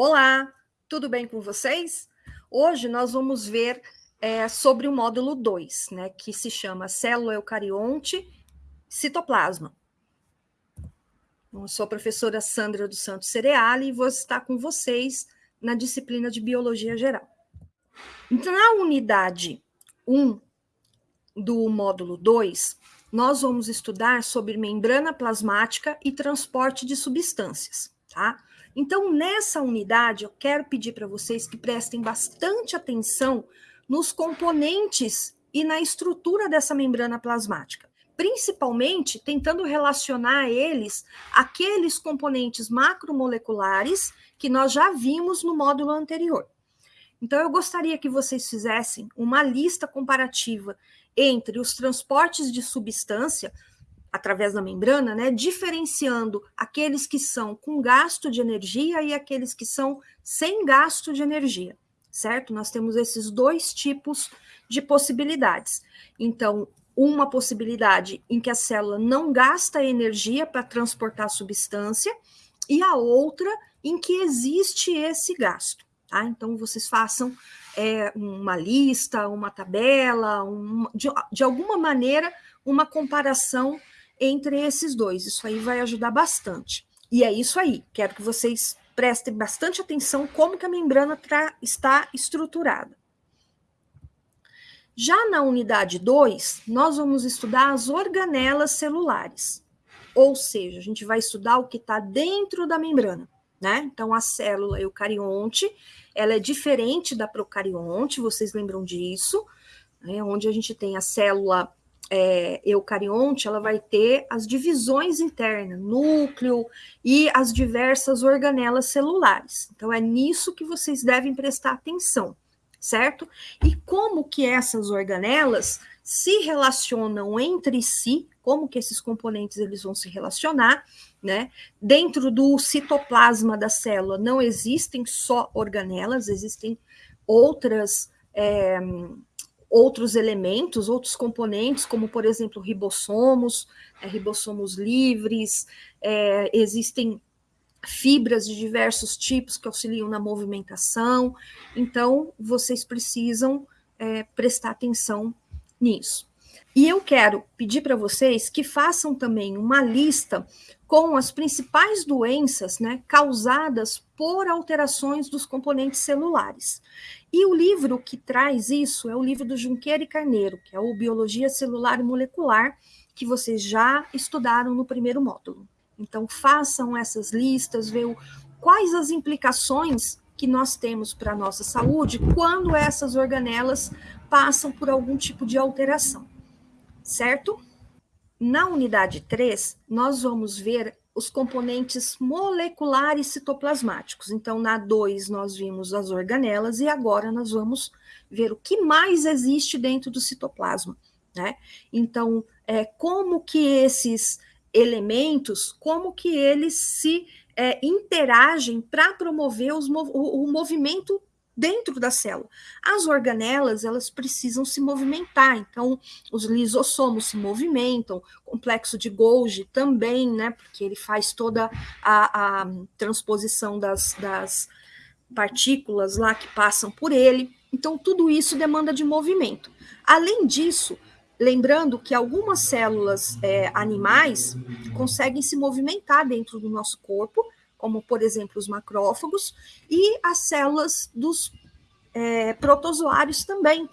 Olá, tudo bem com vocês? Hoje nós vamos ver é, sobre o módulo 2, né, que se chama célula eucarionte citoplasma. Eu sou a professora Sandra dos Santos Cereali e vou estar com vocês na disciplina de Biologia Geral. Então, na unidade 1 do módulo 2, nós vamos estudar sobre membrana plasmática e transporte de substâncias, tá? Então, nessa unidade, eu quero pedir para vocês que prestem bastante atenção nos componentes e na estrutura dessa membrana plasmática, principalmente tentando relacionar eles àqueles componentes macromoleculares que nós já vimos no módulo anterior. Então, eu gostaria que vocês fizessem uma lista comparativa entre os transportes de substância através da membrana, né, diferenciando aqueles que são com gasto de energia e aqueles que são sem gasto de energia, certo? Nós temos esses dois tipos de possibilidades. Então, uma possibilidade em que a célula não gasta energia para transportar a substância e a outra em que existe esse gasto, tá? Então, vocês façam é, uma lista, uma tabela, um, de, de alguma maneira, uma comparação entre esses dois. Isso aí vai ajudar bastante. E é isso aí. Quero que vocês prestem bastante atenção como que a membrana está estruturada. Já na unidade 2, nós vamos estudar as organelas celulares. Ou seja, a gente vai estudar o que está dentro da membrana, né? Então, a célula eucarionte, ela é diferente da procarionte, vocês lembram disso, né? Onde a gente tem a célula é, eucarionte, ela vai ter as divisões internas, núcleo e as diversas organelas celulares. Então, é nisso que vocês devem prestar atenção, certo? E como que essas organelas se relacionam entre si, como que esses componentes eles vão se relacionar, né? Dentro do citoplasma da célula não existem só organelas, existem outras é, outros elementos, outros componentes, como, por exemplo, ribossomos, é, ribossomos livres, é, existem fibras de diversos tipos que auxiliam na movimentação, então vocês precisam é, prestar atenção nisso. E eu quero pedir para vocês que façam também uma lista com as principais doenças né, causadas por alterações dos componentes celulares. E o livro que traz isso é o livro do Junqueira e Carneiro, que é o Biologia Celular e Molecular, que vocês já estudaram no primeiro módulo. Então, façam essas listas, vejam quais as implicações que nós temos para a nossa saúde quando essas organelas passam por algum tipo de alteração, certo? Na unidade 3, nós vamos ver os componentes moleculares citoplasmáticos. Então, na 2, nós vimos as organelas, e agora nós vamos ver o que mais existe dentro do citoplasma. Né? Então, é, como que esses elementos, como que eles se é, interagem para promover o, o movimento dentro da célula. As organelas, elas precisam se movimentar, então os lisossomos se movimentam, o complexo de Golgi também, né, porque ele faz toda a, a transposição das, das partículas lá que passam por ele, então tudo isso demanda de movimento. Além disso, lembrando que algumas células é, animais conseguem se movimentar dentro do nosso corpo, como por exemplo os macrófagos, e as células dos é, protozoários também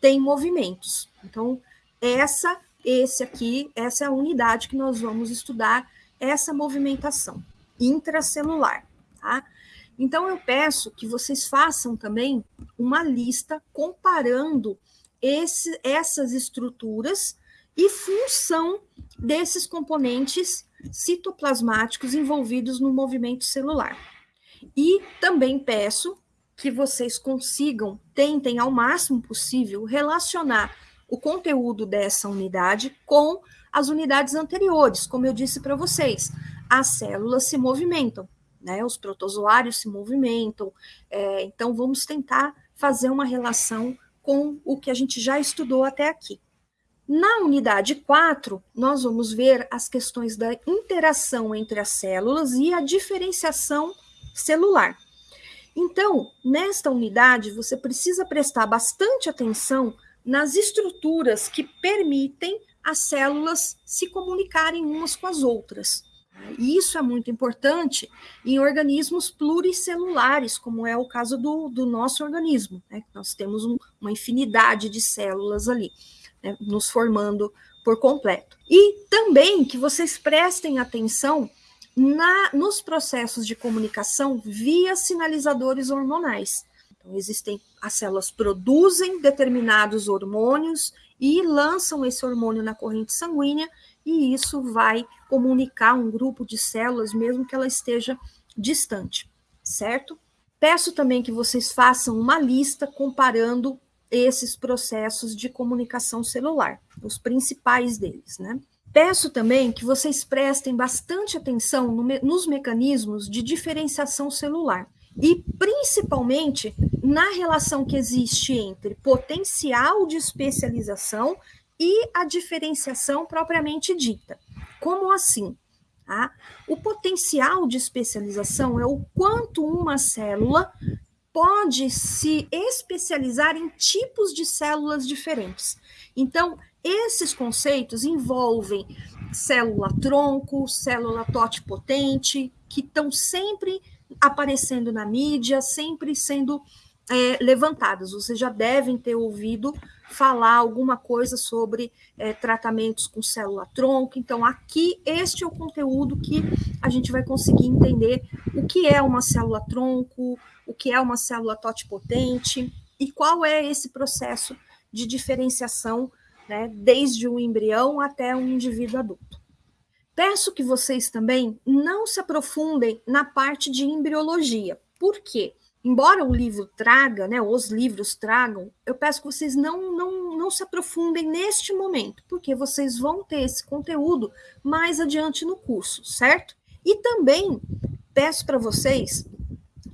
têm movimentos. Então, essa, esse aqui, essa é a unidade que nós vamos estudar, essa movimentação intracelular, tá? Então, eu peço que vocês façam também uma lista comparando esse, essas estruturas e função desses componentes citoplasmáticos envolvidos no movimento celular. E também peço que vocês consigam, tentem ao máximo possível relacionar o conteúdo dessa unidade com as unidades anteriores, como eu disse para vocês, as células se movimentam, né? Os protozoários se movimentam, é, então vamos tentar fazer uma relação com o que a gente já estudou até aqui. Na unidade 4, nós vamos ver as questões da interação entre as células e a diferenciação celular. Então, nesta unidade, você precisa prestar bastante atenção nas estruturas que permitem as células se comunicarem umas com as outras. E isso é muito importante em organismos pluricelulares, como é o caso do, do nosso organismo. Né? Nós temos um, uma infinidade de células ali, né? nos formando por completo. E também que vocês prestem atenção na, nos processos de comunicação via sinalizadores hormonais. Então, existem, as células produzem determinados hormônios e lançam esse hormônio na corrente sanguínea, e isso vai comunicar um grupo de células, mesmo que ela esteja distante, certo? Peço também que vocês façam uma lista comparando esses processos de comunicação celular, os principais deles, né? Peço também que vocês prestem bastante atenção no me nos mecanismos de diferenciação celular e principalmente na relação que existe entre potencial de especialização e a diferenciação propriamente dita. Como assim? Tá? O potencial de especialização é o quanto uma célula pode se especializar em tipos de células diferentes. Então, esses conceitos envolvem célula-tronco, célula totipotente, que estão sempre aparecendo na mídia, sempre sendo é, levantadas. Vocês já devem ter ouvido falar alguma coisa sobre é, tratamentos com célula-tronco. Então, aqui, este é o conteúdo que a gente vai conseguir entender o que é uma célula-tronco, que é uma célula totipotente e qual é esse processo de diferenciação né, desde o embrião até um indivíduo adulto. Peço que vocês também não se aprofundem na parte de embriologia. Por quê? Embora o livro traga, né, os livros tragam, eu peço que vocês não, não, não se aprofundem neste momento, porque vocês vão ter esse conteúdo mais adiante no curso, certo? E também peço para vocês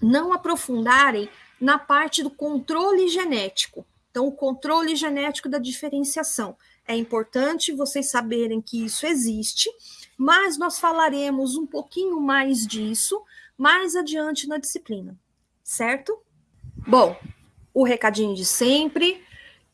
não aprofundarem na parte do controle genético, então, o controle genético da diferenciação. É importante vocês saberem que isso existe, mas nós falaremos um pouquinho mais disso mais adiante na disciplina, certo? Bom, o recadinho de sempre,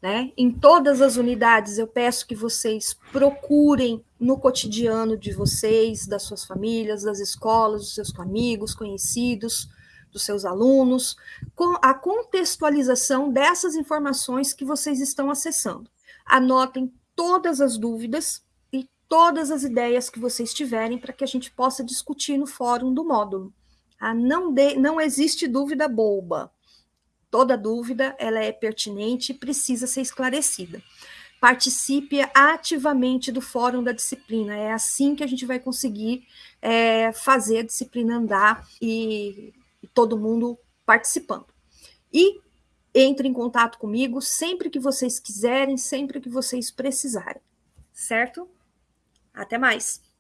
né? Em todas as unidades eu peço que vocês procurem no cotidiano de vocês, das suas famílias, das escolas, dos seus amigos, conhecidos, dos seus alunos, com a contextualização dessas informações que vocês estão acessando. Anotem todas as dúvidas e todas as ideias que vocês tiverem para que a gente possa discutir no fórum do módulo. Ah, não, de, não existe dúvida boba. Toda dúvida ela é pertinente e precisa ser esclarecida. Participe ativamente do fórum da disciplina. É assim que a gente vai conseguir é, fazer a disciplina andar e todo mundo participando. E entre em contato comigo sempre que vocês quiserem, sempre que vocês precisarem. Certo? Até mais!